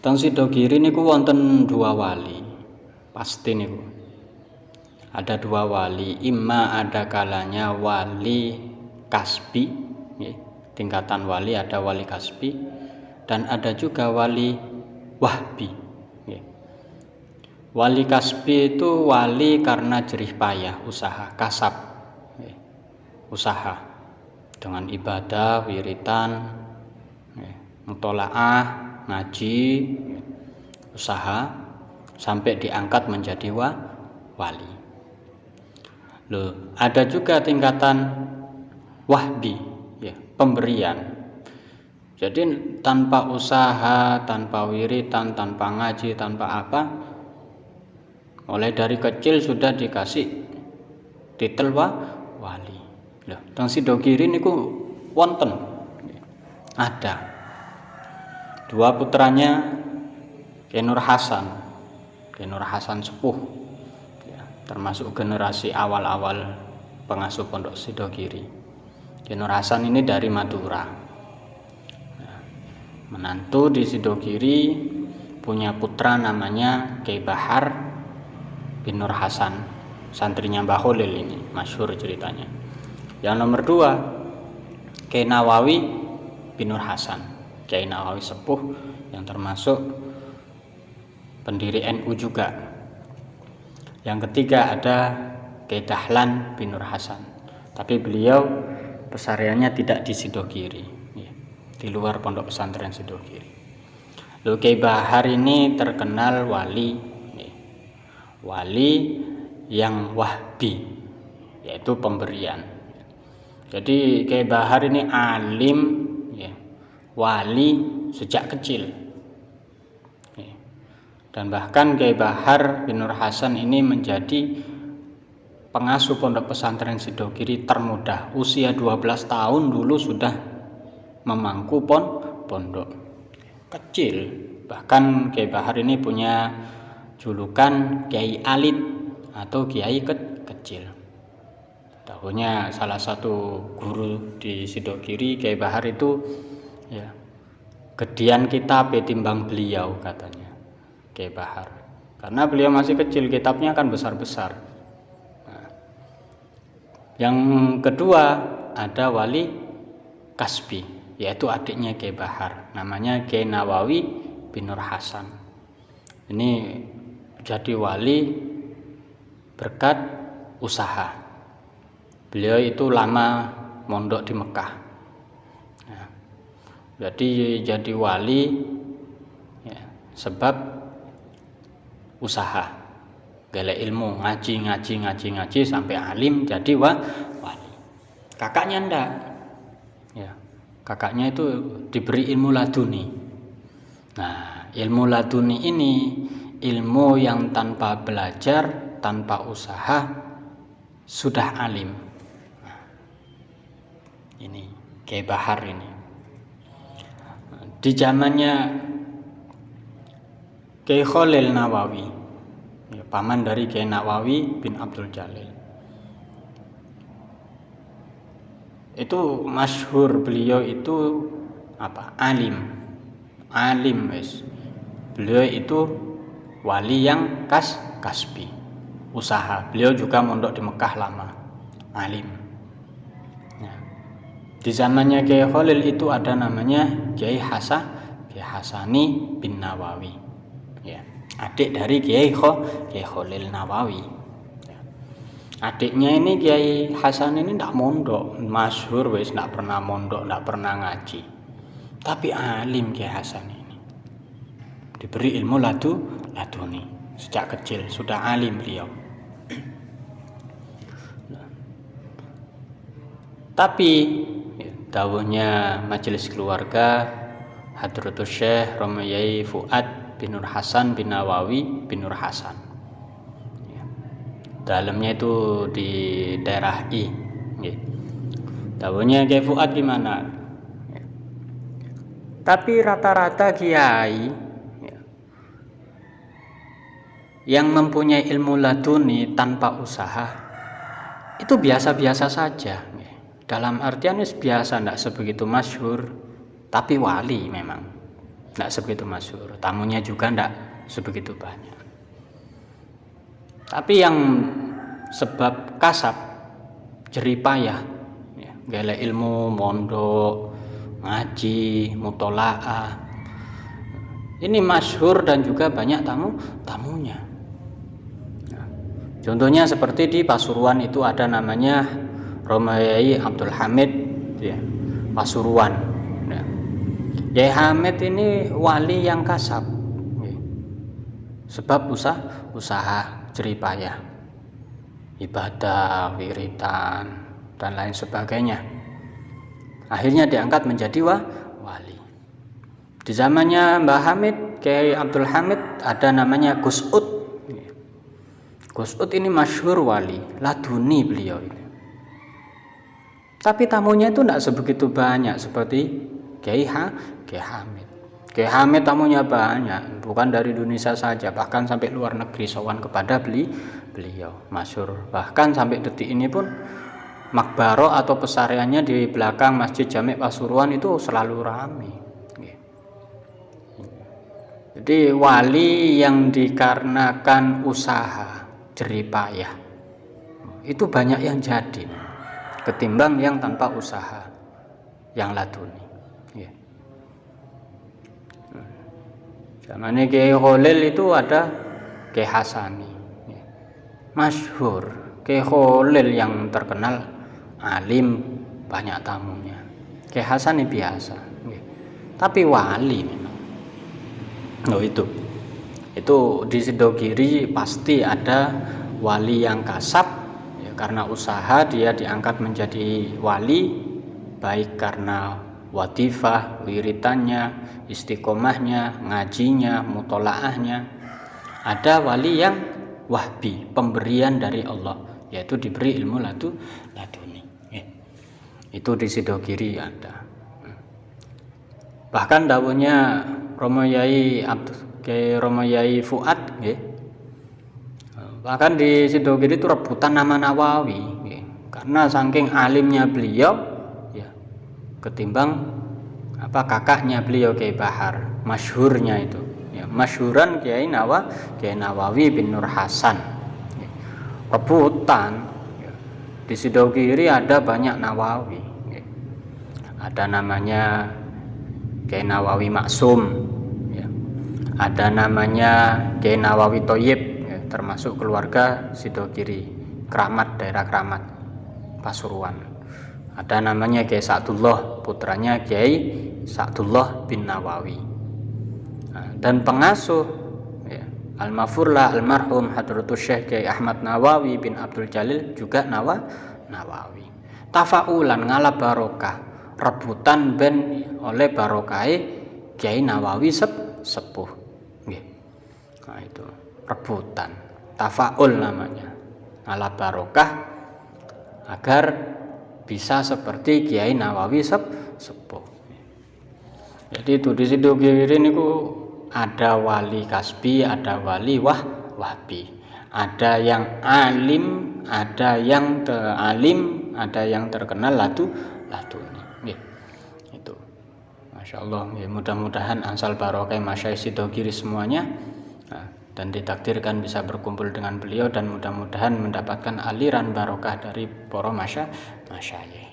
Teng Sidogiri niku wonten dua wali. Pasti niku. Ada dua wali, imma ada kalanya wali kasbi, tingkatan wali ada wali kasbi dan ada juga wali wahbi. Wali kasbi itu wali karena jerih payah, usaha, kasab, ya. usaha dengan ibadah, wiritan, mutolaah, ngaji usaha sampai diangkat menjadi wa, wali. Loh, ada juga tingkatan wahbi ya, pemberian. Jadi tanpa usaha, tanpa wiritan, tanpa ngaji, tanpa apa mulai dari kecil sudah dikasih titel wa, wali. Loh, teng sidogiri niku wonten. Ada dua putranya Kenur Hasan. Kenur Hasan Sepuh. Ya, termasuk generasi awal-awal pengasuh pondok Sidogiri. Kenur Hasan ini dari Madura. Ya, menantu di Sidogiri punya putra namanya Kei Bahar bin Nur Hasan. Santrinya Mbah Holil ini masyhur ceritanya. Yang nomor dua Kei Nawawi bin Nur Hasan Kiai Nawawi Sepuh yang termasuk pendiri NU juga. Yang ketiga ada Kiai Dahlan bin Nur Hasan. Tapi beliau pesariannya tidak di Sidogiri, ya, di luar pondok pesantren Sidogiri. Lalu Kiai Bahar ini terkenal wali, ya, wali yang wahbi, yaitu pemberian. Jadi Kiai Bahar ini alim wali sejak kecil. Dan bahkan Kiai Bahar bin Nur Hasan ini menjadi pengasuh pondok pesantren Sidogiri termuda usia 12 tahun dulu sudah memangku pon pondok kecil. Bahkan Kiai Bahar ini punya julukan Kiai Alit atau Kiai ke kecil. Tahunya salah satu guru di Sidogiri Kiai Bahar itu ya. Gedian kitab timbang beliau katanya. Kiai Bahar. Karena beliau masih kecil kitabnya kan besar-besar. Nah, yang kedua ada wali Kasbi yaitu adiknya Kiai Bahar. Namanya Kiai Nawawi bin Nur Hasan. Ini jadi wali berkat usaha. Beliau itu lama mondok di Mekah jadi jadi wali ya, sebab usaha. Gale ilmu ngaji ngaji ngaji ngaji sampai alim jadi wa, wali. Kakaknya ndak? Ya kakaknya itu diberi ilmu laduni. Nah ilmu laduni ini ilmu yang tanpa belajar tanpa usaha sudah alim. Nah, ini kayak bahar ini di zamannya Kiai Khalil Nawawi ya, paman dari Kiai Nawawi bin Abdul Jalil. Itu masyhur beliau itu apa? Alim. Alim wes beliau itu wali yang kas kasbi. Usaha. Beliau juga mondok di Mekah lama. Alim di zamannya Kiai Khalil itu ada namanya Kiai Hasan Kiai Hasani bin Nawawi. Ya, adik dari Kiai Khalil Nawawi. Ya. Adiknya ini Kiai Hasan ini tidak mondok, masyhur wes tidak pernah mondok, tidak pernah ngaji. Tapi alim Kiai Hasan ini. Diberi ilmu ladu laduni sejak kecil sudah alim beliau. Tapi dawuhnya majelis keluarga Hadratus Syekh Romayai Fuad bin Nur Hasan bin Nawawi bin Nur Hasan ya. dalamnya itu di daerah I ya. dawuhnya Kiai Fuad gimana ya. tapi rata-rata kiai ya, yang mempunyai ilmu laduni tanpa usaha itu biasa-biasa saja dalam artian biasa tidak sebegitu masyhur. Tapi wali memang tidak sebegitu masyhur. Tamunya juga tidak sebegitu banyak. Tapi yang sebab kasab jeripayah ya, gale ilmu mondok ngaji mutolaah. Ini masyhur dan juga banyak tamu tamunya. Contohnya seperti di Pasuruan itu ada namanya Romayai Abdul Hamid ya, Pasuruan ya. Yai Hamid ini wali yang kasab ya. sebab usaha usaha jeripayah ibadah wiritan dan lain sebagainya akhirnya diangkat menjadi wa, wali di zamannya Mbah Hamid, Kiai Abdul Hamid ada namanya Gus Ud. Gus Ud ini masyhur wali, laduni beliau ini. Tapi tamunya itu tidak sebegitu banyak seperti Kiai ha, Kiai Hamid. Kiai Hamid tamunya banyak, bukan dari Indonesia saja, bahkan sampai luar negeri sowan kepada beli beliau masyhur. Bahkan sampai detik ini pun Makbaro atau pesariannya di belakang Masjid Jamek Pasuruan itu selalu ramai. Jadi wali yang dikarenakan usaha jeripayah itu banyak yang jadi ketimbang yang tanpa usaha yang laduni. Ya. Zaman ini Kiai Khalil itu ada Kiai Hasani. Ya. Masyhur Kiai Khalil yang terkenal alim banyak tamunya. Kiai Hasani biasa. Ya. Tapi wali oh itu itu di Sidogiri pasti ada wali yang kasap ya, karena usaha dia diangkat menjadi wali baik karena watifah, wiritannya, istiqomahnya, ngajinya, mutolaahnya. Ada wali yang wahbi, pemberian dari Allah, yaitu diberi ilmu latu laduni. Ya. Itu di Sidogiri ada. Bahkan daunnya Romo Yai Abdul Romo Yai Fuad nggih. Bahkan di Sidogiri itu rebutan nama Nawawi nggih. Karena saking alimnya beliau ya ketimbang apa kakaknya beliau Kiai Bahar, masyhurnya itu. Ya, masyhuran Kiai Nawa, Kiai Nawawi bin Nur Hasan. Ya. Rebutan ya. di Sidogiri ada banyak Nawawi. Ya. Ada namanya Kiai Nawawi Maksum ada namanya Kiai Nawawi Toyib ya, termasuk keluarga Sidogiri Keramat daerah Keramat Pasuruan. Ada namanya Kiai Sa'dullah putranya Kiai Sa'dullah bin Nawawi. Nah, dan pengasuh ya, Al-Mafurlah almarhum Hadratus Syekh Kiai Ahmad Nawawi bin Abdul Jalil juga Nawa Nawawi. Tafaulan ngalap barokah rebutan ben oleh barokai Kiai Nawawi sepuh. Nah itu rebutan. Tafaul namanya. Ala barokah agar bisa seperti Kiai Nawawi sep, sepuh. Jadi itu di situ kiri niku ada wali kasbi ada wali wah wahbi. Ada yang alim ada yang alim ada yang terkenal latu latu ini itu. Masya Allah. Mudah-mudahan ansal barokah masyai sidogiri semuanya dan ditakdirkan bisa berkumpul dengan beliau dan mudah-mudahan mendapatkan aliran barokah dari para masya masyayikh